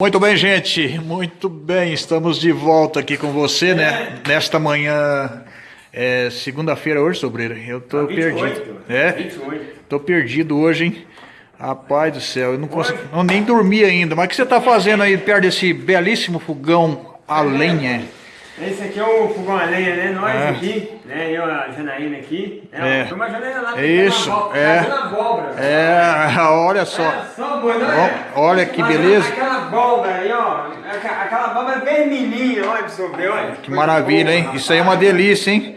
Muito bem, gente. Muito bem. Estamos de volta aqui com você, né? Nesta manhã, é, segunda-feira hoje, sobreira. Eu tô 28, perdido. É? 28. Tô perdido hoje, hein? Rapaz do céu, eu não consigo. Não, nem dormi ainda. Mas o que você tá fazendo aí perto desse belíssimo fogão a lenha? Esse aqui é o fogão a lenha, né? Nós É. aqui, né? Eu, a Janaína aqui. É. Tem uma Janaína lá É isso, uma abóbora, é. fazendo abóbora. É, olha só. Olha só, boa, é? Ó, olha que Fazendo beleza. Aquela abóbora aí, ó. Aquela abóbora vermelhinha, olha ver, olha. Que maravilha, hein? Isso aí é uma delícia, hein?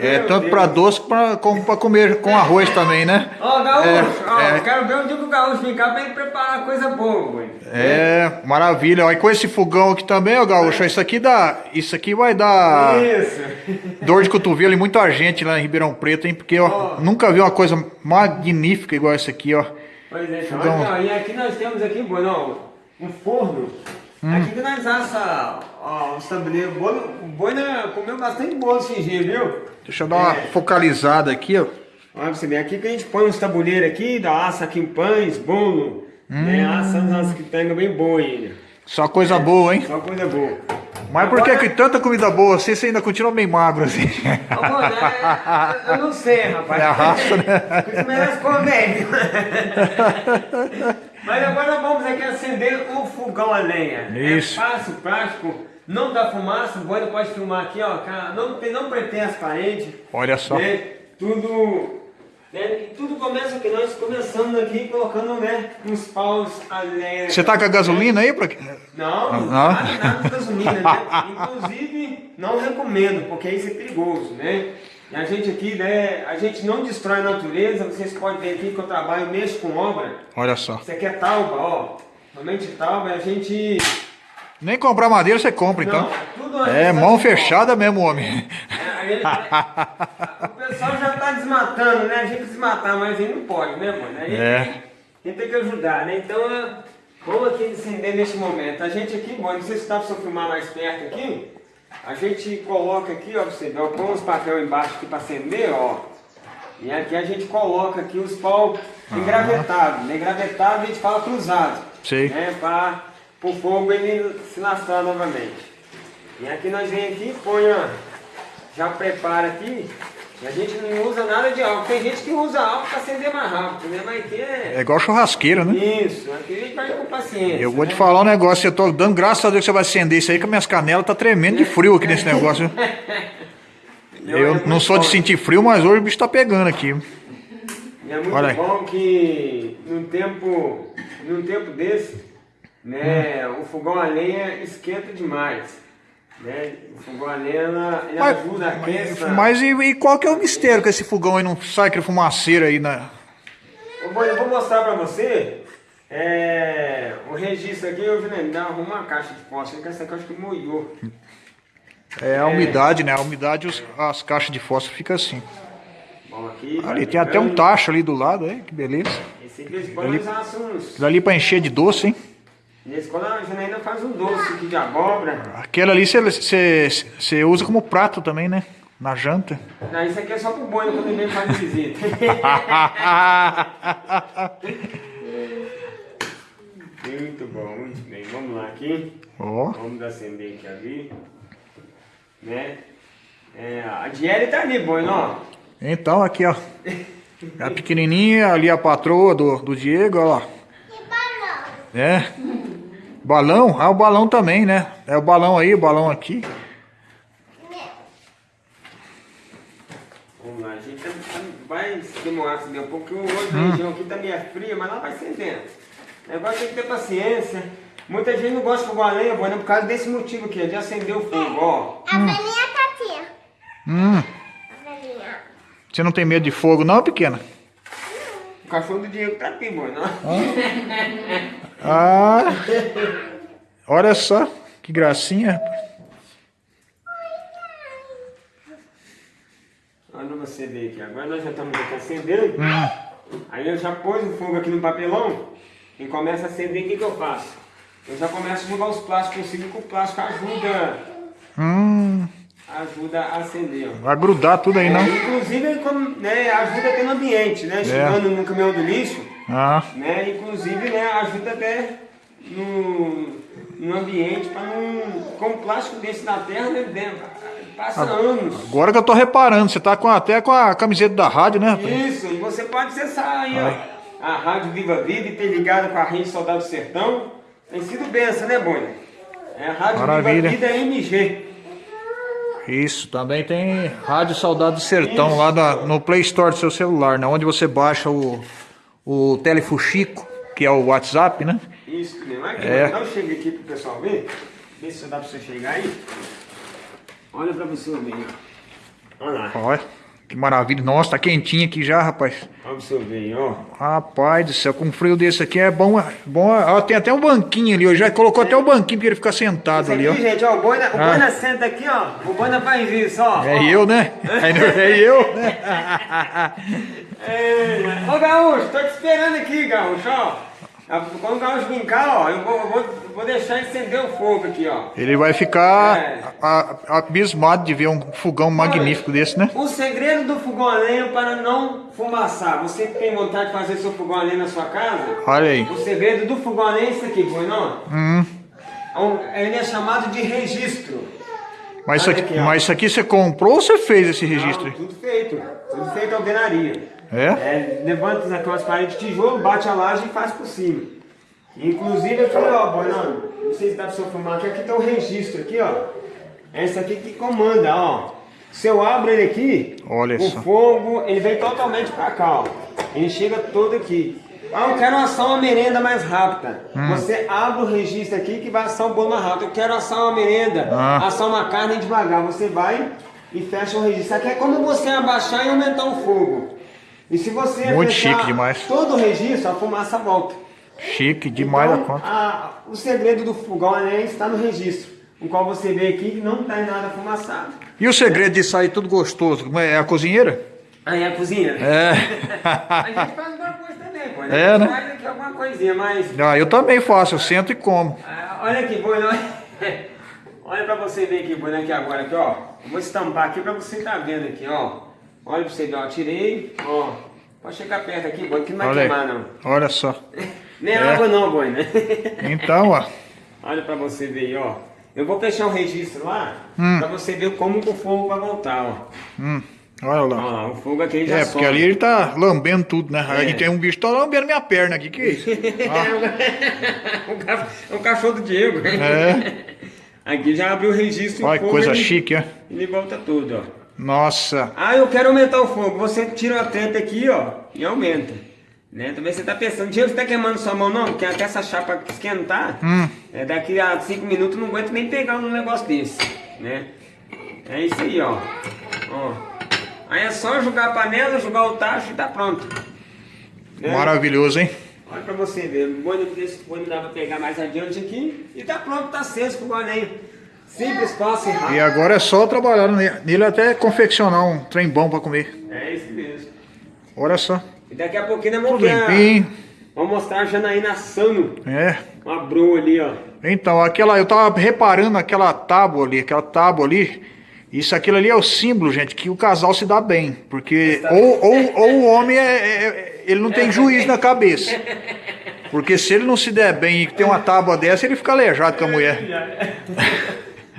É meu tanto pra doce pra- como pra comer com arroz também, né? Ó, Gaúcho, É, ó, é. quero ver onde que o Gaúcho ficar pra ele preparar coisa boa, boy. É, maravilha. E com esse fogão aqui também, ó, Gaúcho, isso aqui dá. Isso aqui vai dar Isso. dor de cotovelo em muita gente lá em Ribeirão Preto, hein? Porque, ó, nunca vi uma coisa magnífica igual essa aqui, ó. Pois é, então, Fogão. ó, e aqui nós temos aqui, ó, um forno. Hum. Aqui que nós assa ó, os tabuleiros. O bolo- o boi né, comeu bastante bolo esse dia, viu? Deixa eu dar uma É. focalizada aqui, ó. Olha pra você ver, aqui que a gente põe uns tabuleiros aqui, dá assa aqui em pães, bolo, Hum. né? Assando as que pega bem boa ainda. Só coisa boa, hein? Só coisa boa. Mas por que Agora- que tanta comida boa assim, você ainda continua meio magro assim? Ô, boi, né, eu não sei, rapaz. É a raça, né? Isso merece comédia. Mas agora vamos aqui acender o fogão a lenha. Isso. É fácil, prático, não dá fumaça, o boi pode filmar aqui, ó, não, tem, não pretém as paredes. Olha só. Né? Tudo. Né? E tudo começa aqui, nós começando aqui colocando né, uns paus a lenha. Você tá com a gasolina aí? Pra... Não, Não? nada, nada de gasolina, né? Inclusive, não recomendo, porque isso é perigoso, né? E a gente aqui, né, a gente não destrói a natureza, vocês podem ver aqui que eu trabalho, mexo com obra. Olha só. Isso aqui é tauba, ó. Realmente tauba, a gente... Nem comprar madeira você compra, então. Não, tudo É, antes mão fechada mesmo, homem. Ele- o pessoal já tá desmatando, né? A gente desmatar, mas aí não pode, né, mano? Aí É. a gente tem que ajudar, né? Então, vamos aqui acender neste momento. A gente aqui, bom, não sei se dá pra você filmar mais perto aqui. A gente coloca aqui, ó, você ó, põe os papel embaixo aqui pra acender, ó. E aqui a gente coloca aqui os pau engravetados. Né? Engravetado a gente fala cruzado. Sei. Né? Para o fogo ele se lastrar novamente. E aqui nós vem aqui, põe, ó, já prepara aqui. E a gente não usa nada de álcool. Tem gente que usa álcool para acender mais rápido, né? Mas aqui é... É igual churrasqueira, né? Isso, aqui a gente vai com paciência. Eu vou né? te falar um negócio, eu tô dando graças a Deus que você vai acender isso aí, que minhas canelas tá tremendo de frio aqui nesse negócio. Eu não sou de sentir frio, mas hoje o bicho tá pegando aqui. E é muito Olha aí. bom que num tempo, num tempo desse, né, Hum. o fogão a lenha esquenta demais. Né? O fogão a lenha ajuda a aquecer. mas e, e qual que é o mistério que esse fogão aí não sai aquele fumaceiro aí na... Ô, Boi, Eu vou mostrar pra você é, o registro aqui, eu vi arruma uma caixa de fósforo, que essa caixa que molhou. É a umidade, né? A umidade, os- as caixas de fósforo ficam assim. Bom, aqui, Ali tem até um tacho ali do lado, aí, que beleza. Esse aqui, eles podem Ali- usar uns. Aquilo ali pra encher de doce, hein? Nesse quando a Janaína faz um doce aqui de abóbora. Aquela ali você- usa como prato também, né? Na janta. Não, isso aqui é só pro boi quando ele vem fazer visita. Muito bom, muito bem. Vamos lá aqui. Ó, Vamos acender aqui ali. Né? É, a Diele tá ali, boi, ó. então aqui, ó. A pequenininha, ali a patroa do, do Diego, ó lá. É. Balão? Ah, o balão também, né? É o balão aí, o balão aqui. Vamos lá, a gente vai demorar assim um pouco, porque hoje a região aqui tá meio fria, mas lá vai acendendo. O negócio tem que ter paciência. Muita gente não gosta de fogão a lenha, boi, né? Por causa desse motivo aqui, de acender o fogo, ó. A velhinha tá aqui. Hum, A velhinha. você não tem medo de fogo não, pequena? O cachorro do Diego tá aqui, boi, não? Ah, olha só, que gracinha. Olha você ver aqui. Agora nós já estamos aqui acendendo. Aí eu já pus o fogo aqui no papelão e começa a acender. O que, que eu faço? Eu já começo a jogar os plásticos por cima, que o plástico ajuda, Hum, ajuda a acender. ó. vai grudar tudo aí, É, não? inclusive como, né, ajuda até no ambiente, né? Chegando no caminhão do lixo, Ah, né? Inclusive né, ajuda até no, um ambiente para não. Com plástico desse na terra, né, dentro, passa anos. Agora que eu tô reparando, você tá com, até com a camiseta da rádio, né? rapaz? Isso, e você pode acessar aí, ó, a Rádio Viva Vida e ter ligado com a Rede Soldado do Sertão. Tem sido benção, né, Boni? É a Rádio Maravilha. Viva Vida MG. Isso, também tem Rádio Saudade do Sertão lá na- no Play Store do seu celular, né? Onde você baixa o, o Telefuxico, que é o WhatsApp, né? Isso mesmo. Aqui, É. Então chega aqui pro pessoal ver. Vê se dá pra você chegar aí. Olha pra você ver. ó. Olha lá. Olha, que maravilha. Nossa, tá quentinho aqui já, rapaz. Olha você ver, aí, ó. Rapaz do céu, com um frio desse aqui é bom. é bom ó, tem até um banquinho ali, ó. Já colocou até o banquinho pra ele ficar sentado Isso ali, ó. aqui, gente, ó, o Boina, o Ah. Boina senta aqui, ó. O Boina faz isso, ó. É ó. eu, né? É eu, né? É. Ô, Gaúcho, tô te esperando aqui, Gaúcho, ó. Quando o vir cá, ó, eu vou, eu vou, vou deixar acender o fogo aqui, ó. Ele vai ficar É. a- a- abismado de ver um fogão magnífico desse, né? O segredo do fogão a lenha para não fumaçar. Você que tem vontade de fazer seu fogão a lenha na sua casa, Olha aí. o segredo do fogão a lenha é isso aqui, Boinão. Hum, Ele é chamado de registro. mas, isso Olha aqui, aqui, mas isso aqui você comprou ou você fez esse registro? Não, tudo feito. Tudo feito alvenaria. É? É, levanta aquelas paredes de tijolo, bate a laje e faz por cima. Inclusive aqui, ó, Boinão, não sei se dá pra você filmar aqui, aqui tem o registro aqui, ó. Esse aqui que comanda, ó. Se eu abro ele aqui, Olha o fogo, ele vem totalmente pra cá, ó. Ele chega todo aqui. Ah, eu quero assar uma merenda mais rápida. Hum. Você abre o registro aqui que vai assar um bolo mais rápido. Eu quero assar uma merenda, Ah. assar uma carne devagar. Você vai e fecha o registro. Aqui é como você abaixar e aumentar o fogo. E se você Muito chique demais. todo o registro, a fumaça volta. Chique demais então, da conta. a- o segredo do fogão né, está no registro, o qual você vê aqui que não está em nada fumaçado. E o segredo de sair tudo gostoso? É é a cozinheira? Aí é a cozinha. É. A gente faz alguma coisa também, pô. É, a gente né? faz aqui alguma coisinha, mas. Ah, eu também faço, eu sento e como. ah, olha aqui, boi, não- Olha pra você ver aqui, boi, aqui agora, aqui, ó. Eu vou estampar aqui pra você estar vendo aqui, ó. Olha pra você ver, ó. Tirei, ó. Pode chegar perto aqui, boi, que não vai Olha queimar, aí. não. Olha só. Nem É. água não, boi, né? Então, ó. Olha pra você ver aí, ó. Eu vou fechar o registro lá, Hum. pra você ver como que o fogo vai voltar, ó. Hum, olha lá. lá, o fogo aqui já É, porque sobe. ali ele tá lambendo tudo, né? Aí É. tem um bicho que tá lambendo minha perna aqui, que é isso? ca- o cachorro do Diego. É. Aqui já abriu o registro Olha que coisa ele, chique, ó. ele volta tudo, ó. Nossa. Ah, eu quero aumentar o fogo. Você tira a tampa aqui, ó, e aumenta. Né? Também você tá pensando, Diego, você tá queimando sua mão não? Porque até essa chapa esquentar, Hum. é, daqui a 5 minutos não aguento nem pegar um negócio desse, né? É isso aí, ó. ó. Aí é só jogar a panela, jogar o tacho e tá pronto. Né? Maravilhoso, hein? Olha pra você ver, o boi desse boi dá pra pegar mais adiante aqui e tá pronto, tá aceso com o goleiro. Simples, fácil e E rápido. agora é só trabalhar ne- nele até confeccionar um trem bom pra comer. É isso mesmo. Olha só. E daqui a pouquinho nós vamos Tudo ver. Vamos mostrar a Janaína assando É. uma broa ali, ó. Então, aquela, eu tava reparando aquela tábua ali, aquela tábua ali. Isso, aquilo ali é o símbolo, gente, que o casal se dá bem. Porque ou, ou, ou o homem é, é- é- ele não tem juízo na cabeça. Porque se ele não se der bem e tem uma tábua dessa, ele fica aleijado com a mulher.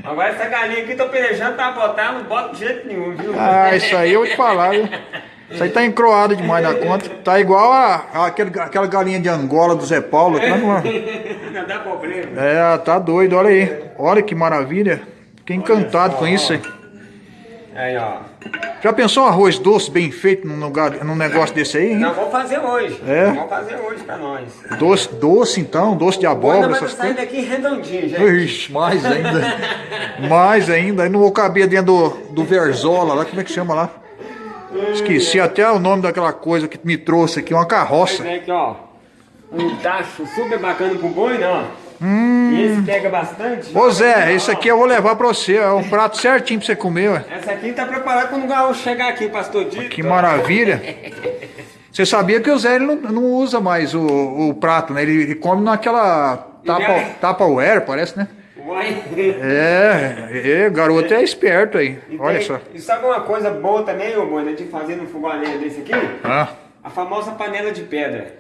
Agora essa galinha aqui, tô pelejando pra botar, não bota de jeito nenhum, viu? Ah, isso aí eu vou te falar, viu? Isso aí tá encroado demais na conta. Tá igual a, a- aquele- aquela galinha de Angola do Zé Paulo. Tá não dá problema. É, tá doido, olha aí. Olha que maravilha. Fiquei encantado com isso aí. Aí, ó. Já pensou um arroz doce bem feito num, lugar, num negócio desse aí, hein? Nós vamos fazer hoje. É? Vamos fazer hoje pra nós. Doce, doce então, doce de abóbora, essas coisas. daqui redondinho, gente. Ixi, mais ainda. mais ainda. Aí não vou caber dentro do, do Verzola lá, como é que chama lá? Esqueci até o nome daquela coisa que me trouxe aqui, uma carroça. Mas é aqui, ó. Um tacho super bacana pro boi, né, ó. Hum. Esse pega bastante. Ô Zé, esse aqui eu vou levar pra você, é um prato certinho pra você comer, ué. Essa aqui tá preparada quando o gaúcho chegar aqui, pastor Dito. Que maravilha. Você sabia que o Zé ele não, não usa mais o, o prato, né? Ele, ele come naquela tapa, Tupperware, parece, né? Uai. É, é, garoto é esperto aí. E Olha tem- só. E sabe uma coisa boa também, ô de fazer no fogão a lenha desse aqui? Ah, A famosa panela de pedra.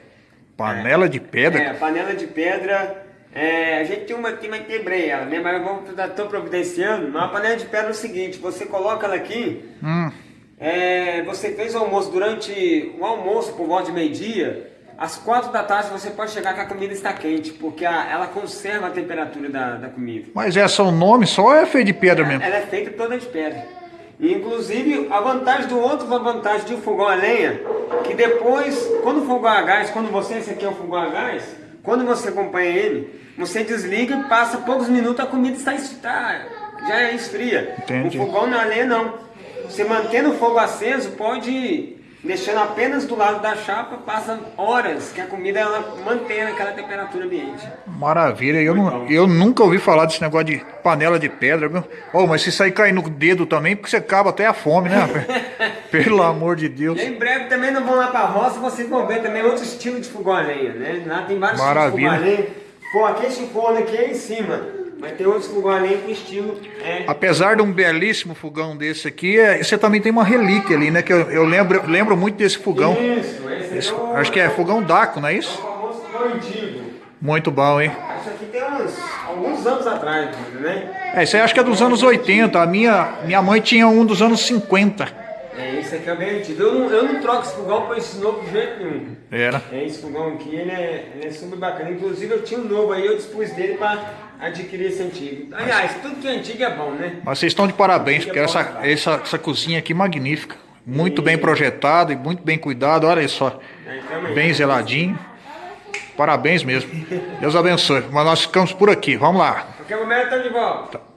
panela de pedra. É, panela de pedra É, a gente tinha uma aqui, mas quebrei ela, né? Mas vou, tô providenciando. Uma panela de pedra é o seguinte, você coloca ela aqui, Hum, é, você fez o almoço durante o almoço por volta de meio-dia, às quatro da tarde você pode chegar que a comida está quente, porque a- ela conserva a temperatura da, da comida. mas essa o nome só é feio de pedra mesmo. Ela é feita toda de pedra. Inclusive, a vantagem do outro, a vantagem de um fogão a lenha, que depois, quando o fogão a gás, quando você, esse aqui é o fogão a gás, quando você acompanha ele, você desliga e passa poucos minutos, a comida está, está já é esfria. Entendi. O fogão na lenha não. Você mantendo o fogo aceso, pode ir deixando apenas do lado da chapa, passa horas que a comida ela mantém aquela temperatura ambiente. Maravilha, eu, não, eu nunca ouvi falar desse negócio de panela de pedra, viu? Oh, mas se aí cair no dedo também, porque você acaba até a fome, né? Pelo amor de Deus. E em breve também não vão lá pra roça, vocês vão ver também outro estilo de fogão a lenha, né? Lá tem vários Maravilha. tipos de fogão a lenha. Pô, aqui esse forno aqui é em cima. Mas tem outros fogão a lenha com estilo. É, Apesar de um belíssimo fogão desse aqui, é- você também tem uma relíquia ali, né? Que eu, eu lembro, lembro muito desse fogão. Isso, esse, Esse- é o, acho que é fogão Daco, não é o isso? famoso fogão antigo. Muito bom, hein? Isso aqui tem uns, alguns anos atrás, né? É, isso aí acho que é dos anos 80. A minha, minha mãe tinha um dos anos 50. É, esse aqui é bem antigo. Eu não, eu não troco esse fogão por esse novo de jeito nenhum. Era. É, esse fogão aqui, ele é, ele é super bacana. Inclusive eu tinha um novo aí, eu dispus dele pra adquirir esse antigo. Aliás, tudo que é antigo é bom, né? Mas vocês estão de parabéns, porque essa, essa, essa cozinha aqui é magnífica. Muito bem projetada e muito bem cuidado. Olha só. Aí também. Bem zeladinho. Parabéns mesmo. Deus abençoe. Mas nós ficamos por aqui. Vamos lá. Qualquer momento tô de volta.